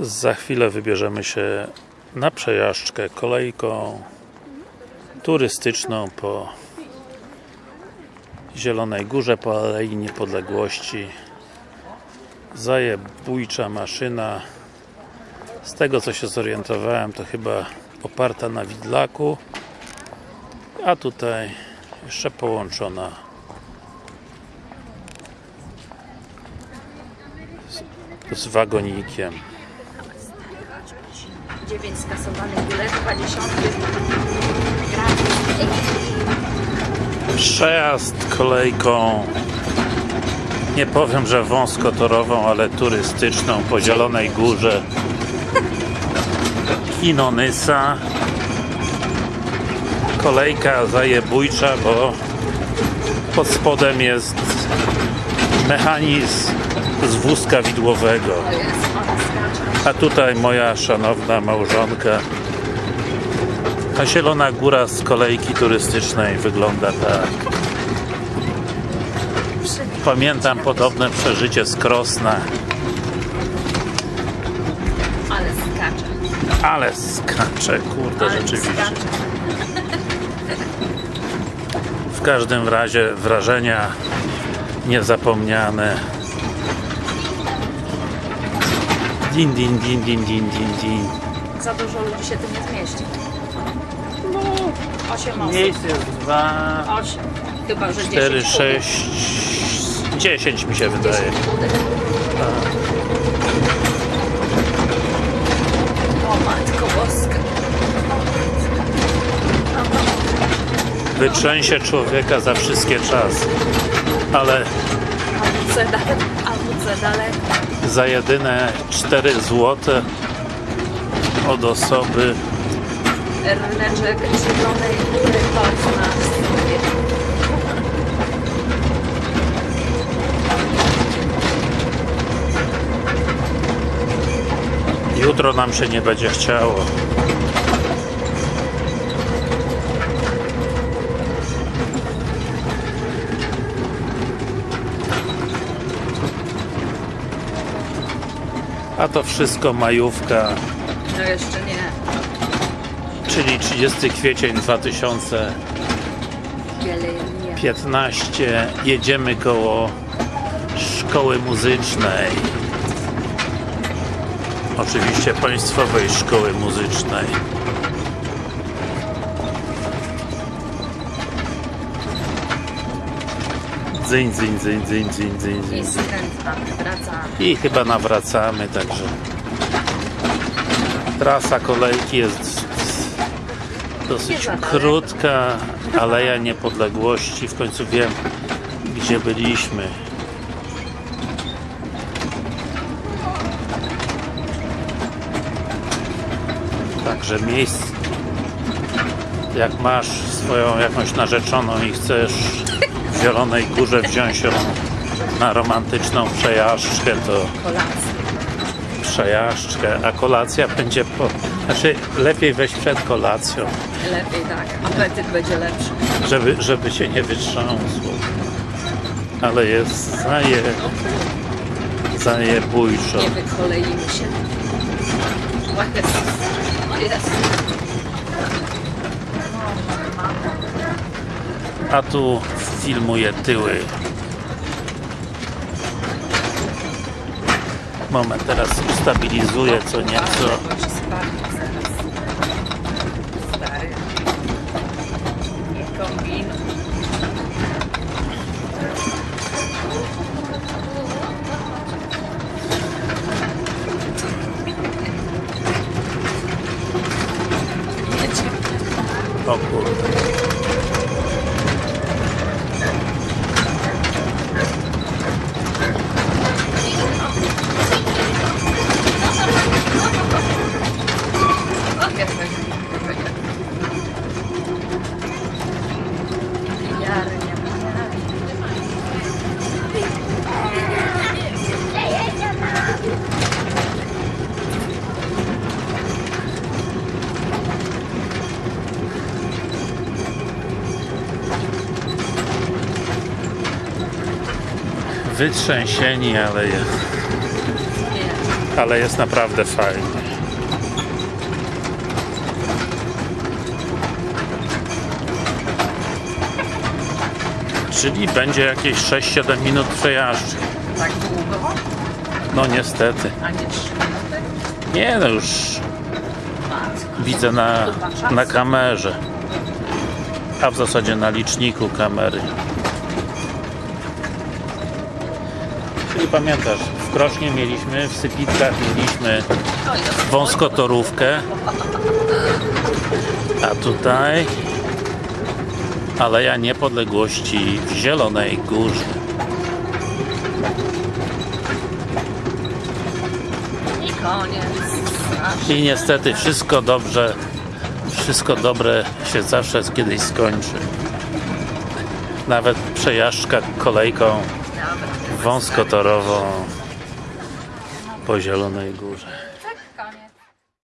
Za chwilę wybierzemy się na przejażdżkę kolejką turystyczną po Zielonej Górze, po Alei Niepodległości. Zajebójcza maszyna. Z tego co się zorientowałem, to chyba oparta na widlaku, a tutaj jeszcze połączona z, z wagonikiem. 9 skasowanych biletów, 20 Przejazd kolejką. Nie powiem, że wąskotorową, ale turystyczną po Zielonej Górze. Kinonysa kolejka zajebójcza, bo pod spodem jest mechanizm z wózka widłowego. A tutaj moja szanowna małżonka. A Zielona Góra z kolejki turystycznej wygląda tak. Pamiętam podobne przeżycie z Krosna. Ale skacze. ale skacze, kurde rzeczywiście. w każdym razie wrażenia niezapomniane din din din din din din din Za dużo ludzi się tu nie zmieści. No, 8 osób. miejsc jest dwa 8. Chyba, że 4, 10 6 10 mi się wydaje O matko boska. wytrzęsie człowieka za wszystkie czasy ale za jedyne 4 złote od osoby Ryneczek zielonej góry jutro nam się nie będzie chciało a to wszystko majówka No jeszcze nie. czyli 30 kwiecień 2015 Wiele nie. jedziemy koło szkoły muzycznej oczywiście państwowej szkoły muzycznej dzyń, dzyń, dzyń, dzyń, dzyń, dzyń, dzyń. I chyba nawracamy także. Trasa kolejki jest dosyć krótka Aleja Niepodległości. W końcu wiem gdzie byliśmy. Także miejsce jak masz swoją jakąś narzeczoną i chcesz w Zielonej Górze wziąć na romantyczną przejażdżkę to przejażdżkę, a kolacja będzie po... Znaczy lepiej wejść przed kolacją, Lepiej tak. Apetyt będzie lepszy. żeby, żeby się nie wytrząsło. Ale jest zaje... zajebójczo. Nie wykoleimy się. O Jezus. A tu filmuję tyły. Moment, teraz ustabilizuję co nieco. Bo się Wytrzęsieni, ale je- Nie. ale jest naprawdę fajnie. Czyli będzie jakieś 6-7 minut przejażdżki. Tak długo? No niestety. A nie 3 minuty? Nie no już widzę na, na kamerze. A w zasadzie na liczniku kamery. Pamiętasz, w Krośnie mieliśmy, w Sypitkach mieliśmy wąskotorówkę. A tutaj Aleja Niepodległości w Zielonej Górze. I koniec. I niestety wszystko dobrze, wszystko dobre się zawsze kiedyś skończy. Nawet przejażdżka kolejką Nawet wąskotorową po Zielonej Górze.